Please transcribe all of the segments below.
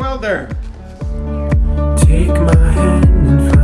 Welder. Take my hand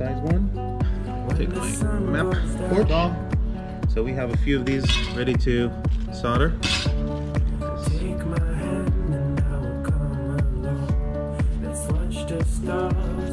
a medium sized one. Take my map goes down. So we have a few of these ready to solder. Take my hand and I will come along. Let's watch the stars